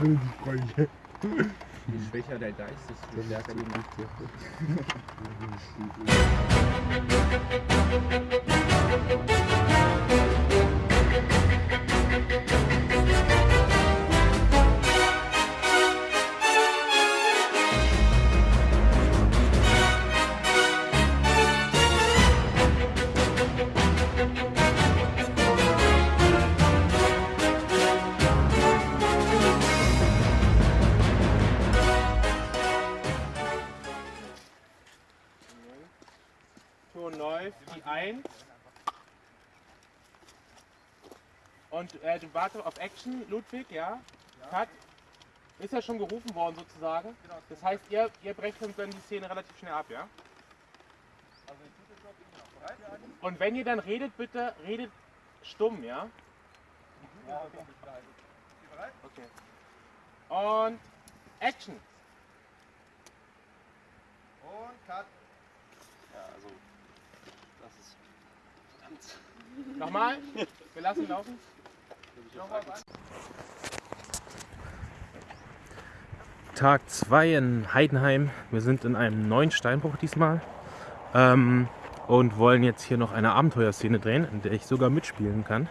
Will ich freuen. Je schwächer der Geist, desto stärker die Macht. Läuft, die 1. Und äh, du wartest auf Action, Ludwig, ja? Cut. Ist ja schon gerufen worden sozusagen. Das heißt, ihr, ihr brecht uns dann die Szene relativ schnell ab, ja? Und wenn ihr dann redet, bitte redet stumm, ja? Okay. Und Action. Und Cut. Ja, also, das ist Nochmal. Wir lassen laufen. Tag 2 in Heidenheim. Wir sind in einem neuen Steinbruch diesmal ähm, und wollen jetzt hier noch eine Abenteuerszene drehen, in der ich sogar mitspielen kann.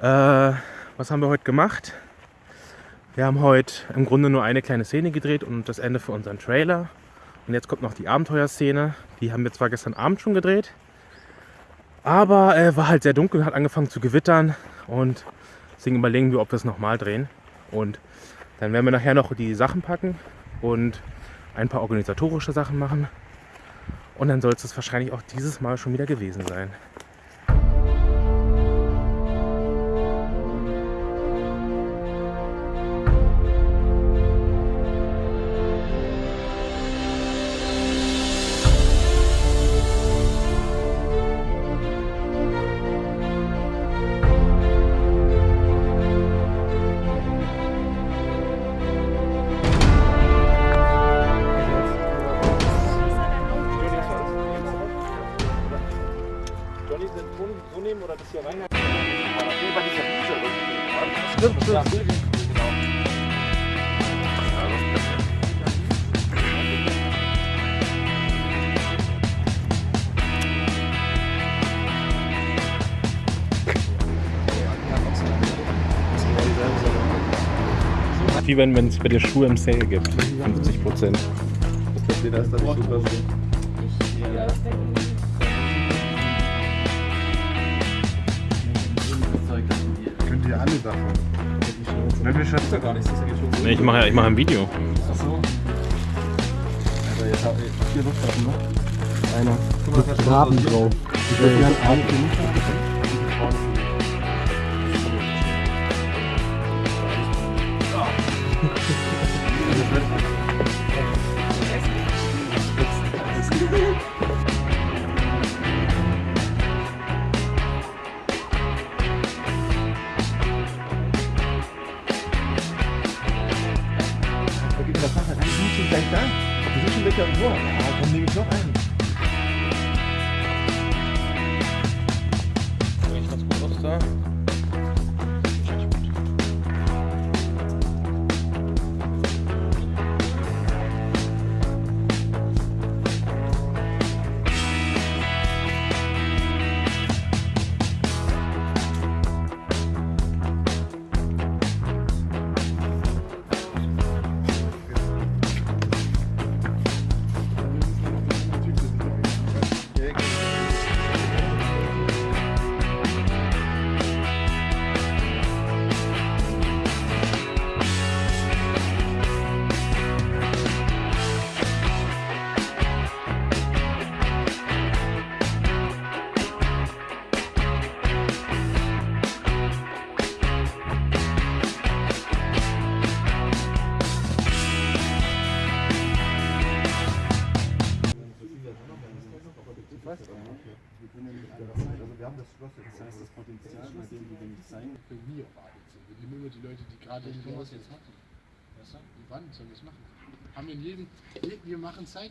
Äh, was haben wir heute gemacht? Wir haben heute im Grunde nur eine kleine Szene gedreht und das Ende für unseren Trailer. Und jetzt kommt noch die Abenteuerszene. Die haben wir zwar gestern Abend schon gedreht, aber äh, war halt sehr dunkel, hat angefangen zu gewittern und deswegen überlegen wir, ob wir es nochmal drehen. Und dann werden wir nachher noch die Sachen packen und ein paar organisatorische Sachen machen. Und dann soll es wahrscheinlich auch dieses Mal schon wieder gewesen sein. So nehmen oder das hier rein? Stimmt, stimmt. Wie wenn wenn es bei dir Schuhe im Sale gibt. 50 Prozent. Ich verstehe das, dass ich super bin. Könnt alle davon. Wenn wir schon gar nichts, das geht schon Nee, ich mache ich mache ein Video. Achso. Also jetzt habe ich vier Luftwaffen noch. einer mit Graben drauf. Ich will gerne Abend Welche am Tor. Ja, komm, nehme ich noch einen. Sieht ganz gut da. Haben das Schloss jetzt. Das heißt, das Potenzial, bei dem wir nicht sein, bei mir erwartet sind. Wir nehmen immer die Leute, die gerade raus das jetzt machen. Das? Und wann sollen wir es machen? Haben wir in jedem, wir machen Zeit.